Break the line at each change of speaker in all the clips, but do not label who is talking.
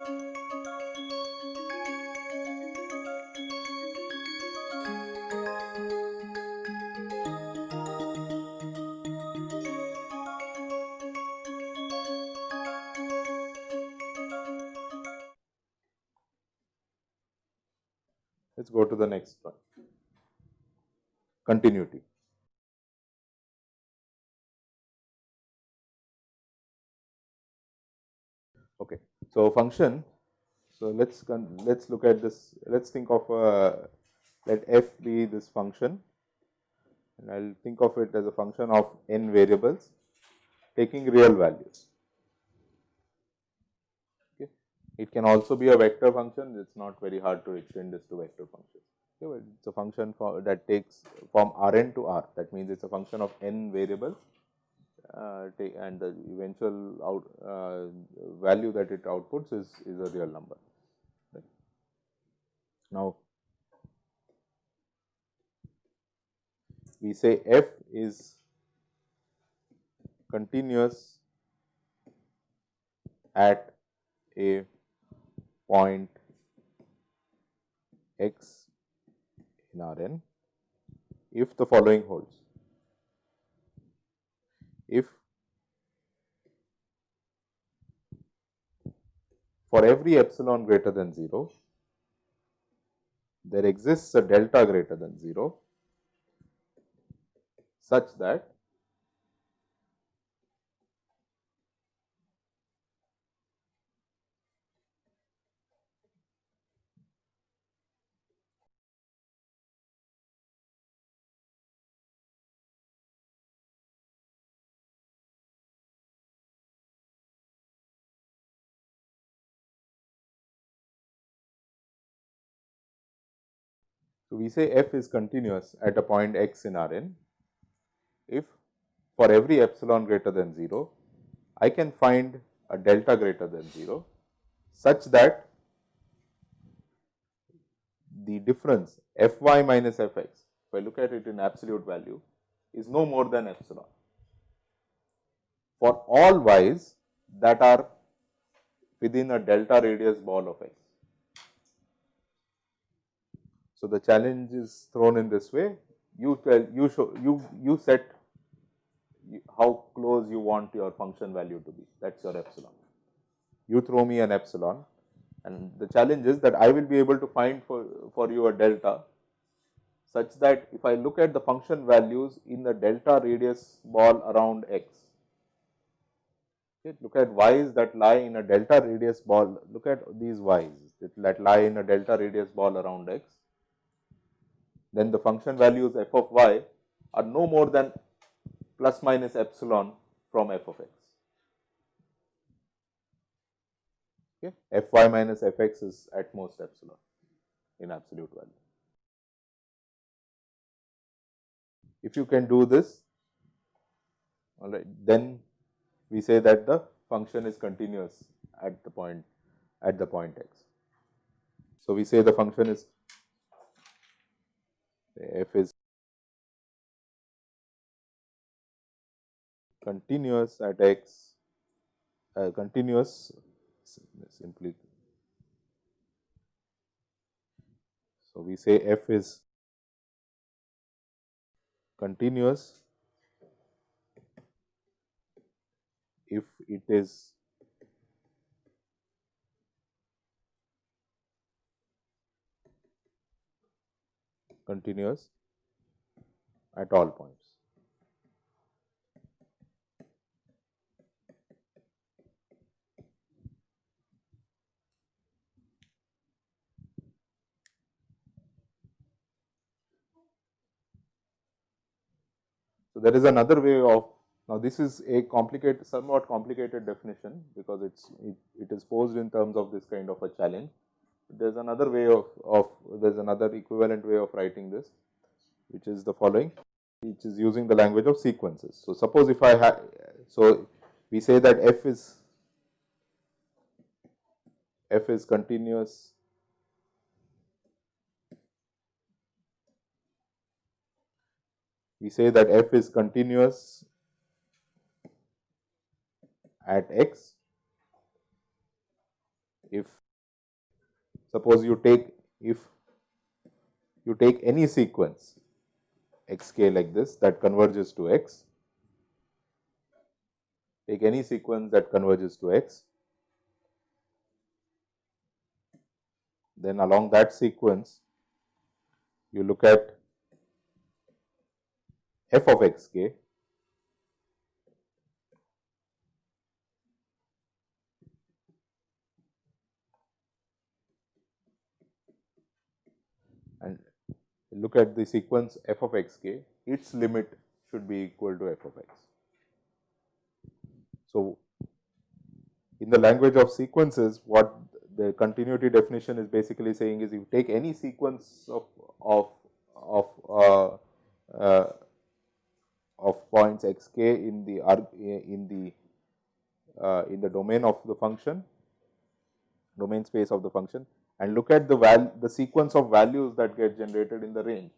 Let us go to the next one continuity. So, function. So, let us let us look at this let us think of a let f be this function and I will think of it as a function of n variables taking real values. Okay. It can also be a vector function, it is not very hard to extend this to vector function. Okay, it is a function for, that takes from Rn to R that means it is a function of n variables uh, and the eventual out, uh, value that it outputs is, is a real number. Right. Now, we say f is continuous at a point x in Rn if the following holds. If for every epsilon greater than 0, there exists a delta greater than 0 such that So, we say f is continuous at a point x in Rn if for every epsilon greater than 0, I can find a delta greater than 0 such that the difference f y minus f x, if I look at it in absolute value is no more than epsilon for all y's that are within a delta radius ball of x. So, the challenge is thrown in this way. You tell you show you you set how close you want your function value to be. That is your epsilon. You throw me an epsilon. And the challenge is that I will be able to find for, for you a delta such that if I look at the function values in the delta radius ball around x, okay, look at y's that lie in a delta radius ball, look at these y's that lie in a delta radius ball around x, then the function values f of y are no more than plus minus epsilon from f of x. Okay. f y minus f x is at most epsilon in absolute value. If you can do this, all right, then we say that the function is continuous at the point at the point x. So, we say the function is f is continuous at x uh, continuous simply. So, we say f is continuous if it is continuous at all points. So, there is another way of now this is a complicated somewhat complicated definition because it's it, it is posed in terms of this kind of a challenge. There is another way of, of there is another equivalent way of writing this which is the following which is using the language of sequences. So, suppose if I have so we say that f is f is continuous we say that f is continuous at x if suppose you take if you take any sequence x k like this that converges to x, take any sequence that converges to x, then along that sequence you look at f of x k and look at the sequence f of x k, its limit should be equal to f of x. So, in the language of sequences, what the continuity definition is basically saying is you take any sequence of of of uh, uh, of points x k in the in the uh, in the domain of the function domain space of the function and look at the val the sequence of values that get generated in the range.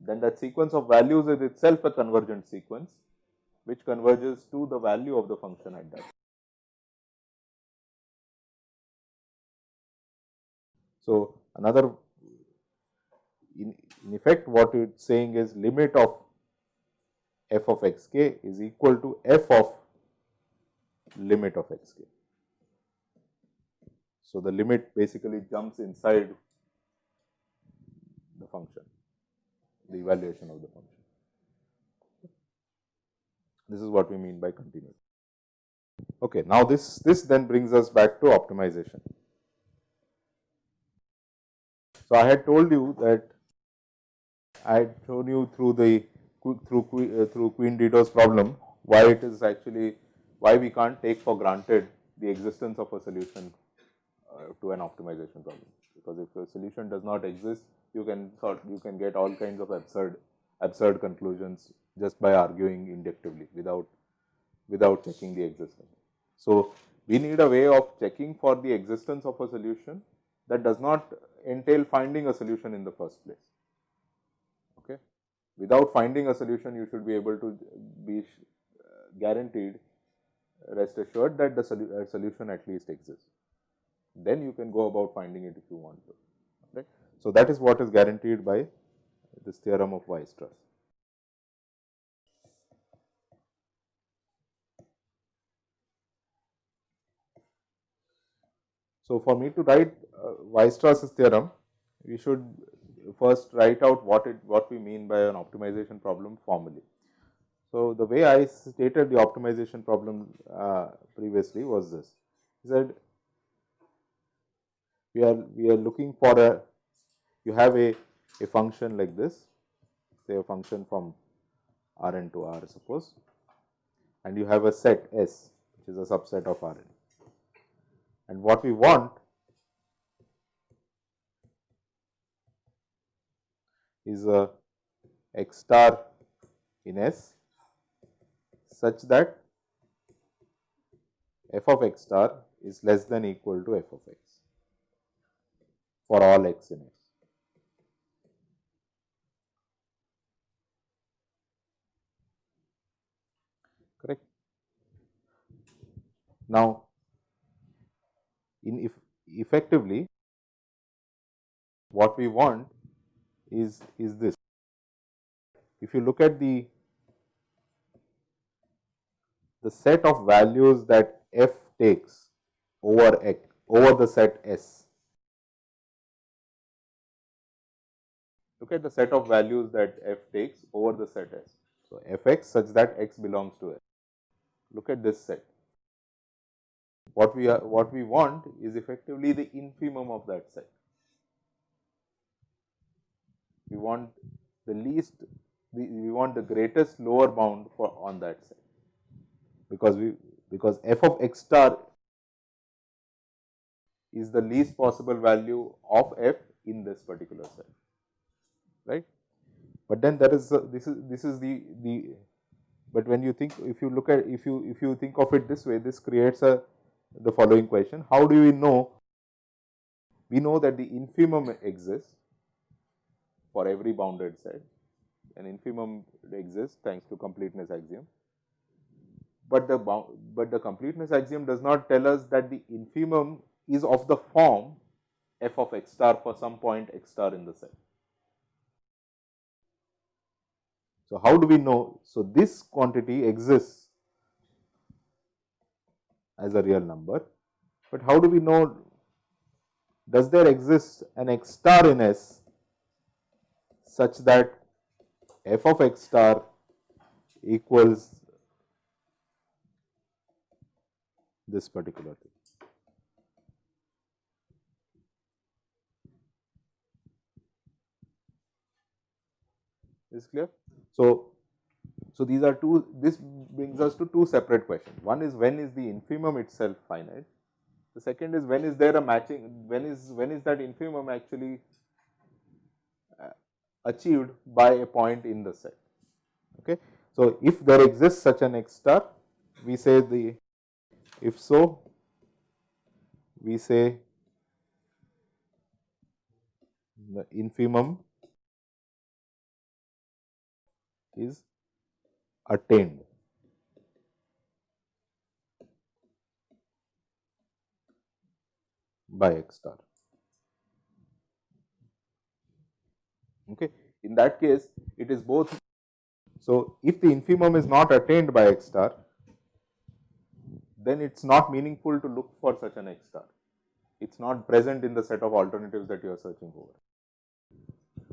Then that sequence of values is itself a convergent sequence, which converges to the value of the function at that. So, another in, in effect what it is saying is limit of f of x k is equal to f of limit of x k. So, the limit basically jumps inside the function, the evaluation of the function. This is what we mean by continuity. Okay, now this, this then brings us back to optimization. So, I had told you that I had shown you through the through through Queen Dido's problem why it is actually why we can't take for granted the existence of a solution uh, to an optimization problem. Because if a solution does not exist, you can sort you can get all kinds of absurd absurd conclusions just by arguing inductively without without checking the existence. So, we need a way of checking for the existence of a solution that does not entail finding a solution in the first place. Okay. Without finding a solution, you should be able to be uh, guaranteed rest assured that the solu solution at least exists then you can go about finding it if you want to. Right? So, that is what is guaranteed by this theorem of Weierstrass. So, for me to write uh, Weierstrass's theorem, we should first write out what it what we mean by an optimization problem formally. So, the way I stated the optimization problem uh, previously was this. He said we are we are looking for a you have a, a function like this say a function from R n to R suppose and you have a set S which is a subset of R n. And what we want is a x star in S such that f of x star is less than equal to f of x for all x in S. Correct. Now, in if effectively what we want is is this. If you look at the the set of values that f takes over x over the set S look at the set of values that f takes over the set S. So, f x such that x belongs to S. Look at this set. What we are what we want is effectively the infimum of that set. We want the least the, we want the greatest lower bound for on that set because we because f of x star is the least possible value of f in this particular set right. But then there is a, this is this is the the but when you think if you look at if you if you think of it this way this creates a the following question how do we know we know that the infimum exists for every bounded set an infimum exists thanks to completeness axiom but the but the completeness axiom does not tell us that the infimum is of the form f of x star for some point x star in the set. So, how do we know? So, this quantity exists as a real number, but how do we know does there exist an x star in S such that f of x star equals this particular thing. Is clear? So, so these are two, this brings us to two separate questions. One is when is the infimum itself finite? The second is when is there a matching, when is, when is that infimum actually uh, achieved by a point in the set. Okay. So, if there exists such an x star, we say the, if so, we say the infimum is attained. by x star. Okay. In that case, it is both. So, if the infimum is not attained by x star, then it is not meaningful to look for such an x star. It is not present in the set of alternatives that you are searching over.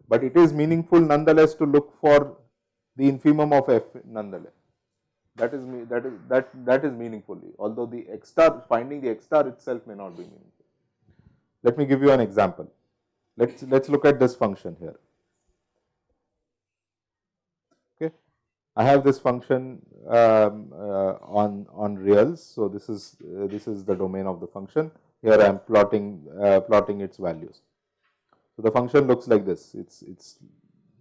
But it is meaningful nonetheless to look for the infimum of f nonetheless. That is that is that that is meaningfully, although the x star finding the x star itself may not be meaningful. Let me give you an example. Let's let's look at this function here. Okay, I have this function um, uh, on on reals. So this is uh, this is the domain of the function. Here I am plotting uh, plotting its values. So the function looks like this. It's it's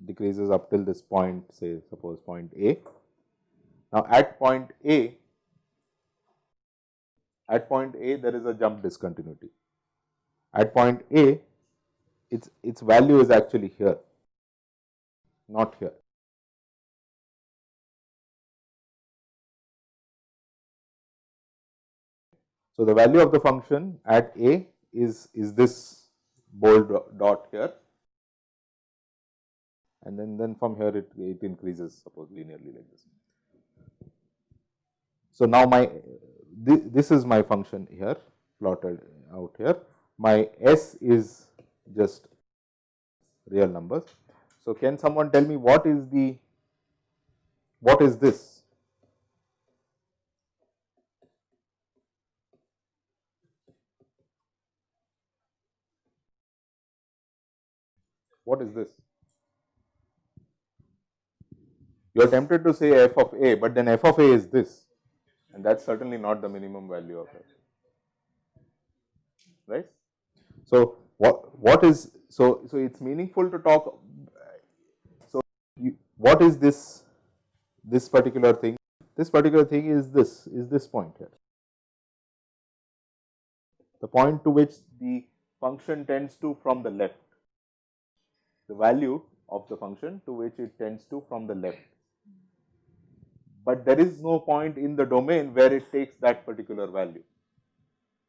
decreases up till this point, say suppose point A. Now, at point A, at point A there is a jump discontinuity. At point A, its, its value is actually here, not here. So, the value of the function at A is, is this bold dot here and then, then from here it, it increases suppose linearly like this. So, now my this, this is my function here plotted out here, my S is just real numbers. So, can someone tell me what is the what is this? What is this? You are tempted to say f of a, but then f of a is this and that is certainly not the minimum value of f, right. So, what, what is, so, so it is meaningful to talk, so you, what is this, this particular thing? This particular thing is this, is this point here. The point to which the function tends to from the left, the value of the function to which it tends to from the left but there is no point in the domain where it takes that particular value.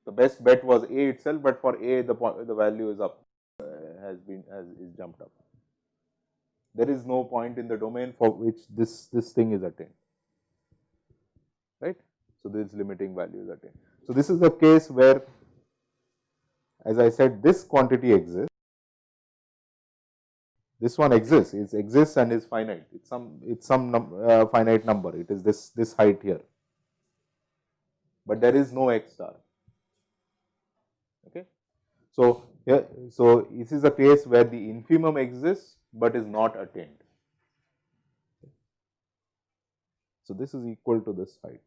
The best bet was A itself, but for A the the value is up uh, has been has is jumped up. There is no point in the domain for which this this thing is attained, right. So, this limiting value is attained. So, this is the case where as I said this quantity exists this one exists, it exists and is finite, it's some, it's some num, uh, finite number, it is this, this height here, but there is no x star. Okay. So, here, so this is a case where the infimum exists, but is not attained. So, this is equal to this height.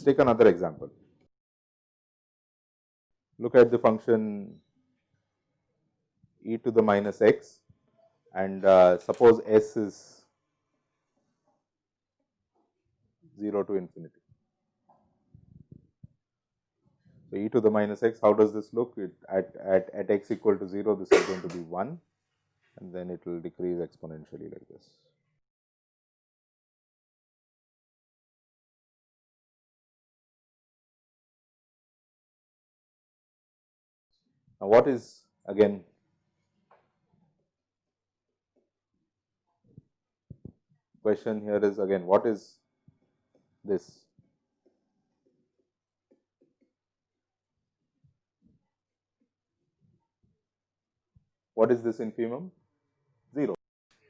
Let us take another example. Look at the function e to the minus x and uh, suppose s is 0 to infinity. So, e to the minus x, how does this look? It, at, at, at x equal to 0, this is going to be 1 and then it will decrease exponentially like this. Now, what is again question here is again what is this? What is this infimum? 0,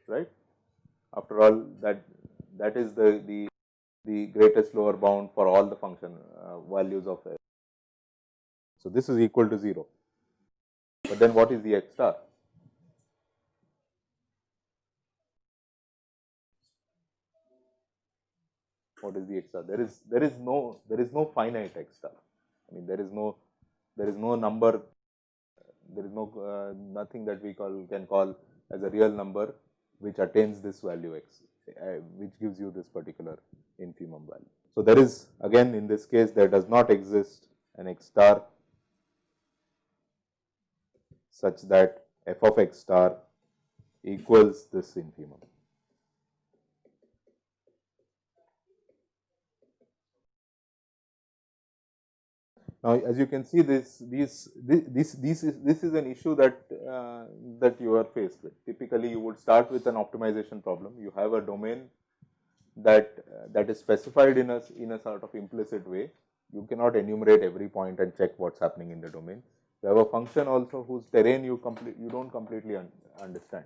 right. After all that that is the, the, the greatest lower bound for all the function uh, values of f. So, this is equal to 0, but then what is the x star? What is the x star? There is there is no there is no finite x star. I mean there is no there is no number there is no uh, nothing that we call can call as a real number which attains this value x uh, which gives you this particular infimum value. So, there is again in this case there does not exist an x star such that f of x star equals this infimum. Now, as you can see this this this this is this is an issue that uh, that you are faced with. Typically, you would start with an optimization problem. You have a domain that uh, that is specified in a in a sort of implicit way. You cannot enumerate every point and check what's happening in the domain. You have a function also whose terrain you complete you don't completely un understand.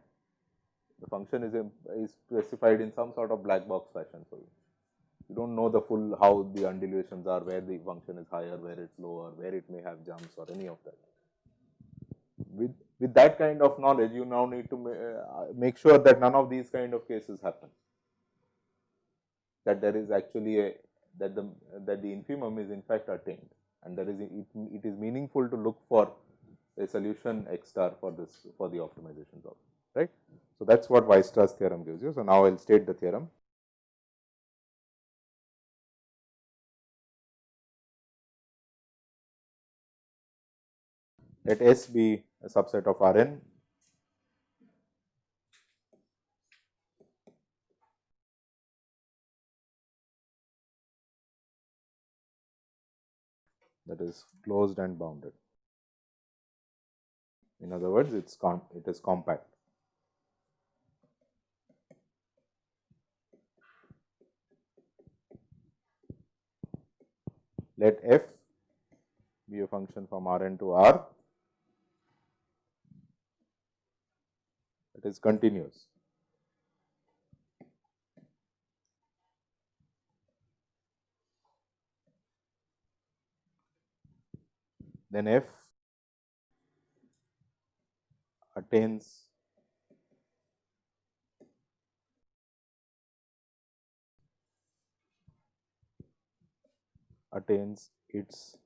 The function is is specified in some sort of black box fashion for you you do not know the full how the undulations are, where the function is higher, where it's lower, where it may have jumps or any of that. With, with that kind of knowledge, you now need to uh, make sure that none of these kind of cases happen. That there is actually a that the that the infimum is in fact attained, and there is it, it is meaningful to look for a solution x star for this for the optimization problem, right. So, that is what Weierstrass theorem gives you. So, now I will state the theorem. let S be a subset of Rn that is closed and bounded. In other words, it's it is compact. Let f be a function from Rn to R it is continuous. Then f attains attains its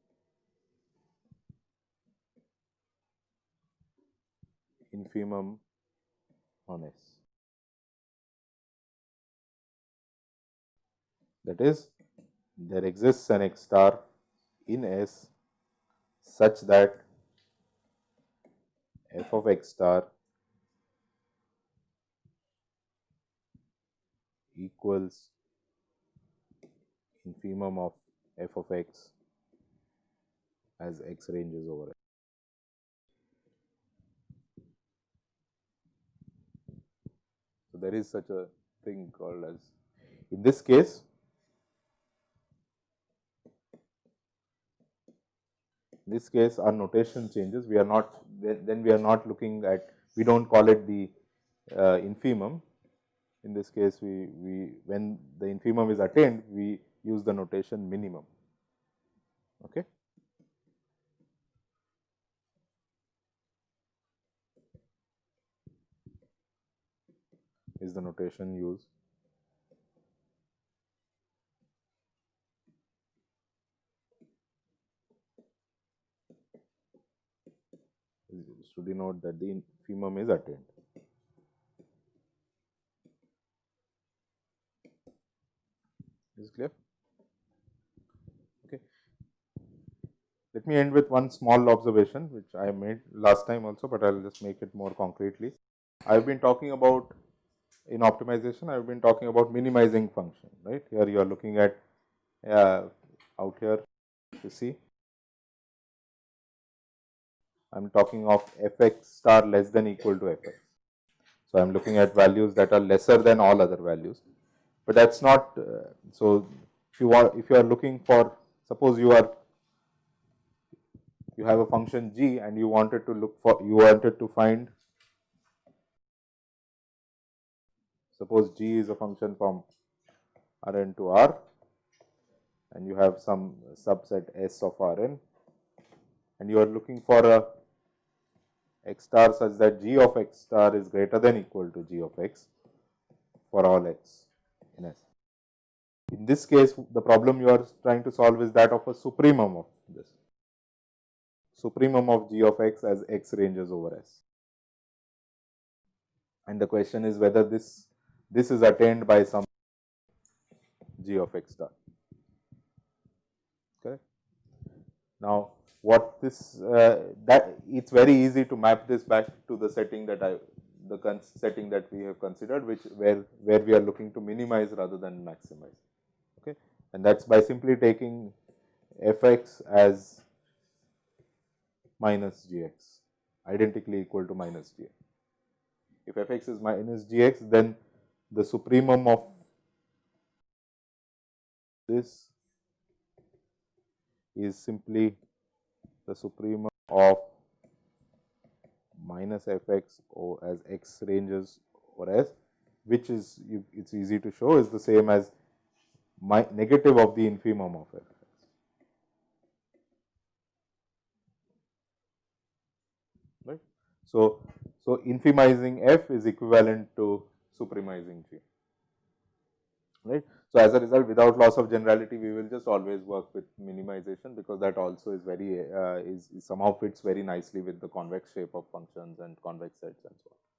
infimum on S. That is, there exists an X star in S such that f of x star equals infimum of f of x as x ranges over x. So, there is such a thing called as in this case this case our notation changes. We are not then we are not looking at we do not call it the uh, infimum. In this case we we when the infimum is attained we use the notation minimum. Okay? Is the notation used. to denote that the infimum is attained. Is clear? Okay. Let me end with one small observation which I made last time also, but I will just make it more concretely. I have been talking about in optimization, I have been talking about minimizing function, right. Here you are looking at uh, out here you see I am talking of f x star less than equal to f x. So, I am looking at values that are lesser than all other values, but that is not. Uh, so, if you want, if you are looking for, suppose you are you have a function g and you wanted to look for, you wanted to find, suppose g is a function from Rn to R and you have some subset S of Rn and you are looking for a x star such that g of x star is greater than equal to g of x for all x in S. In this case, the problem you are trying to solve is that of a supremum of this supremum of g of x as x ranges over S. And the question is whether this, this is attained by some g of x star. Correct. Now, what this uh, that it is very easy to map this back to the setting that I the setting that we have considered which where where we are looking to minimize rather than maximize okay and that is by simply taking f x as minus g x identically equal to minus g x. If f x is minus g x, then the supremum of this is simply the supremum of minus f x or as x ranges or s, which is it is easy to show is the same as my negative of the infimum of f. So, so infimizing f is equivalent to supremizing g, right. So, as a result without loss of generality we will just always work with minimization because that also is very uh, is, is somehow fits very nicely with the convex shape of functions and convex sets and so on.